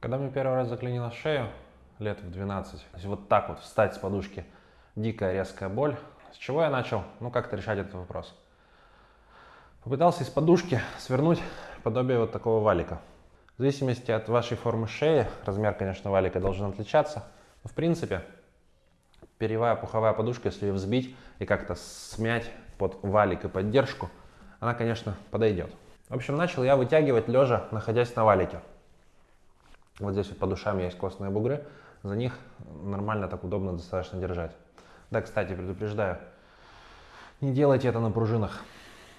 Когда мне первый раз заклинило шею, лет в 12, то есть вот так вот встать с подушки, дикая резкая боль, с чего я начал, ну, как-то решать этот вопрос. Попытался из подушки свернуть подобие вот такого валика. В зависимости от вашей формы шеи, размер, конечно, валика должен отличаться, но в принципе, перьевая пуховая подушка, если ее взбить и как-то смять под валик и поддержку, она, конечно, подойдет. В общем, начал я вытягивать лежа, находясь на валике. Вот здесь вот под ушами есть костные бугры, за них нормально так удобно достаточно держать. Да, кстати, предупреждаю, не делайте это на пружинах.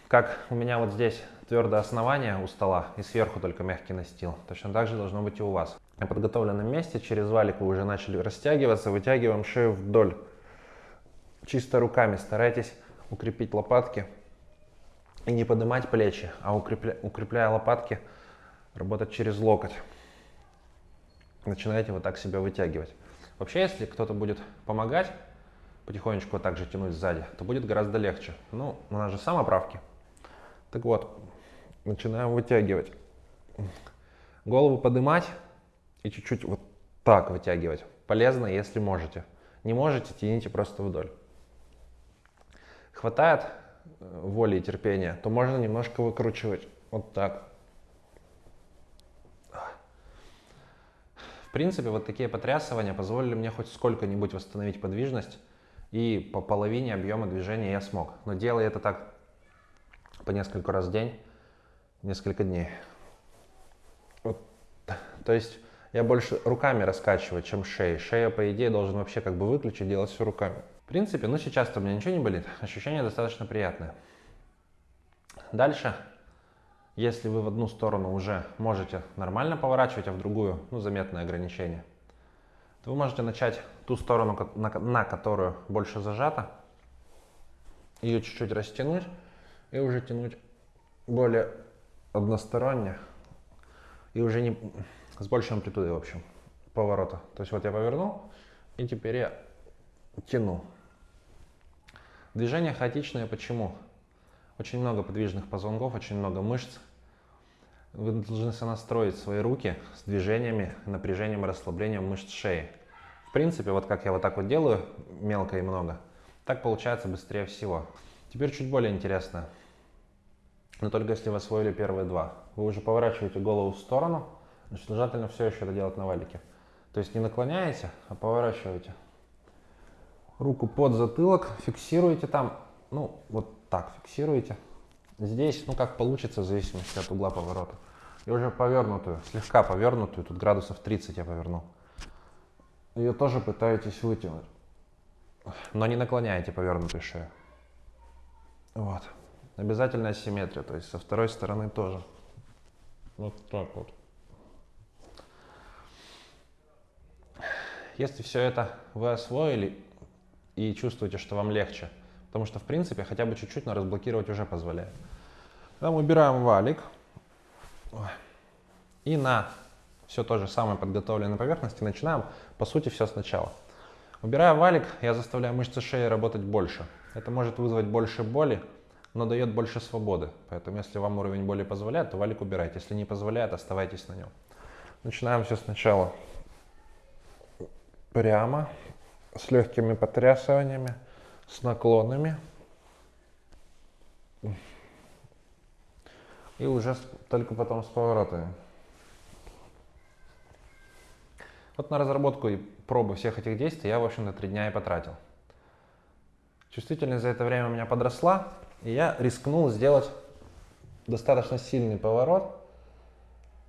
Как у меня вот здесь твердое основание у стола и сверху только мягкий настил, точно так же должно быть и у вас. На подготовленном месте через валик вы уже начали растягиваться, вытягиваем шею вдоль. Чисто руками старайтесь укрепить лопатки и не поднимать плечи, а укрепля, укрепляя лопатки, работать через локоть начинаете вот так себя вытягивать. Вообще, если кто-то будет помогать, потихонечку вот так же тянуть сзади, то будет гораздо легче. Ну, у нас же самоправки. Так вот, начинаем вытягивать. Голову поднимать и чуть-чуть вот так вытягивать. Полезно, если можете. Не можете, тяните просто вдоль. Хватает э, воли и терпения, то можно немножко выкручивать вот так. Принципе, вот такие потрясывания позволили мне хоть сколько-нибудь восстановить подвижность, и по половине объема движения я смог. Но делая это так по несколько раз в день, несколько дней. Вот. То есть я больше руками раскачиваю, чем шеей. Шея, по идее, должен вообще как бы выключить, делать все руками. В принципе, ну сейчас-то у меня ничего не болит, ощущение достаточно приятное. Дальше если вы в одну сторону уже можете нормально поворачивать, а в другую, ну, заметное ограничение, то вы можете начать ту сторону, на, которую больше зажата, ее чуть-чуть растянуть и уже тянуть более односторонне и уже не с большей амплитудой, в общем, поворота. То есть вот я повернул, и теперь я тяну. Движение хаотичное почему? Очень много подвижных позвонков, очень много мышц, вы должны сонастроить свои руки с движениями, напряжением расслаблением мышц шеи. В принципе, вот как я вот так вот делаю, мелко и много, так получается быстрее всего. Теперь чуть более интересно, но только если вы освоили первые два. Вы уже поворачиваете голову в сторону, значит, желательно все еще это делать на валике. То есть не наклоняете, а поворачиваете. Руку под затылок, фиксируете там, ну, вот так фиксируете. Здесь, ну, как получится, в зависимости от угла поворота и уже повернутую, слегка повернутую, тут градусов 30 я повернул. Ее тоже пытаетесь вытянуть, но не наклоняете повернутую шею. Вот. Обязательная симметрия, то есть со второй стороны тоже. Вот так вот. Если все это вы освоили и чувствуете, что вам легче, потому что в принципе хотя бы чуть-чуть, но разблокировать уже позволяет. Там убираем валик. И на все то же самое подготовленной поверхности начинаем, по сути, все сначала. Убирая валик, я заставляю мышцы шеи работать больше. Это может вызвать больше боли, но дает больше свободы. Поэтому, если вам уровень боли позволяет, то валик убирайте. Если не позволяет, оставайтесь на нем. Начинаем все сначала прямо, с легкими потрясываниями, с наклонами. и уже только потом с поворотами. Вот на разработку и пробу всех этих действий я, в общем-то, три дня и потратил. Чувствительность за это время у меня подросла, и я рискнул сделать достаточно сильный поворот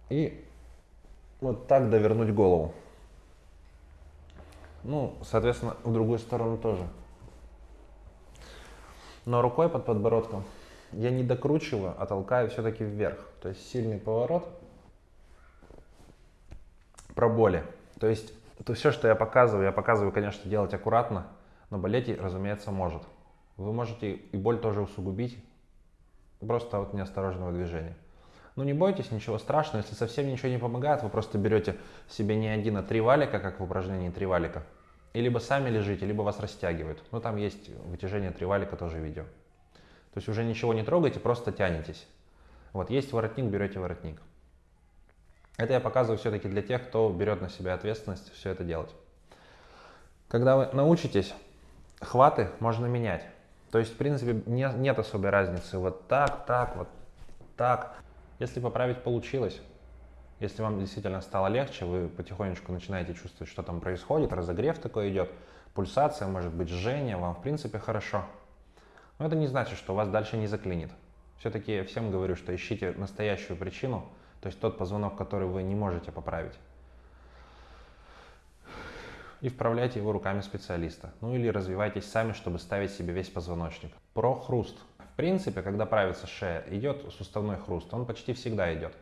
и вот так довернуть голову. Ну, соответственно, в другую сторону тоже. Но рукой под подбородком я не докручиваю, а толкаю все-таки вверх. То есть сильный поворот. Про боли. То есть то все, что я показываю, я показываю, конечно, делать аккуратно, но болеть, разумеется, может. Вы можете и боль тоже усугубить просто от неосторожного движения. Ну не бойтесь, ничего страшного. Если совсем ничего не помогает, вы просто берете себе не один, а три валика, как в упражнении три валика. И либо сами лежите, либо вас растягивают. Ну там есть вытяжение три валика, тоже видео. То есть уже ничего не трогайте, просто тянетесь. Вот есть воротник, берете воротник. Это я показываю все-таки для тех, кто берет на себя ответственность все это делать. Когда вы научитесь, хваты можно менять. То есть, в принципе, не, нет особой разницы. Вот так, так, вот так. Если поправить получилось, если вам действительно стало легче, вы потихонечку начинаете чувствовать, что там происходит, разогрев такой идет, пульсация, может быть, жжение, вам в принципе хорошо. Но это не значит, что вас дальше не заклинит. Все-таки всем говорю, что ищите настоящую причину, то есть тот позвонок, который вы не можете поправить. И вправляйте его руками специалиста. Ну или развивайтесь сами, чтобы ставить себе весь позвоночник. Про хруст. В принципе, когда правится шея, идет суставной хруст. Он почти всегда идет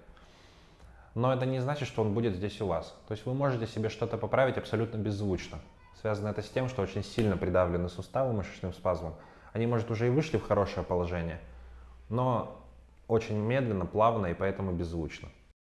но это не значит, что он будет здесь у вас. То есть вы можете себе что-то поправить абсолютно беззвучно. Связано это с тем, что очень сильно придавлены суставы мышечным спазмом. Они, может, уже и вышли в хорошее положение, но очень медленно, плавно и поэтому беззвучно.